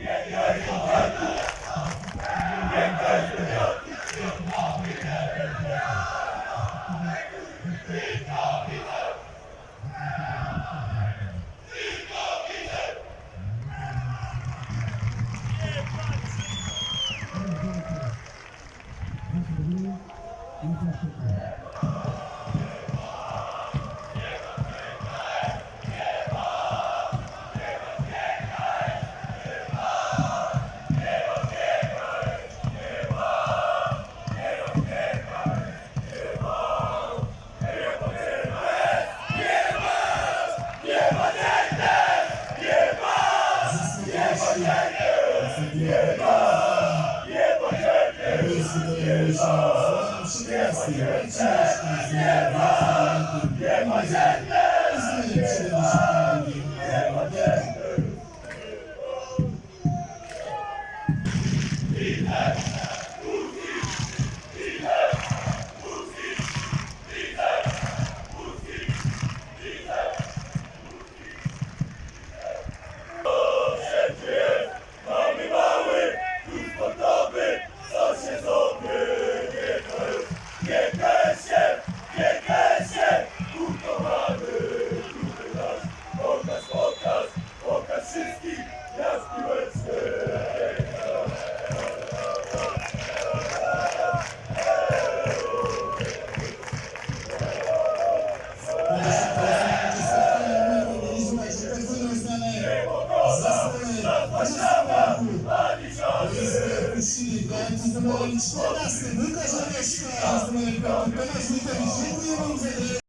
yeah, yeah, yeah. is us. Yes, my dead, never. Yes, my dead. Jestem moim szkoda, z tym Łukasz Oleśka, z moim bratem Tomasz Witowicz. Dziękuję Wam za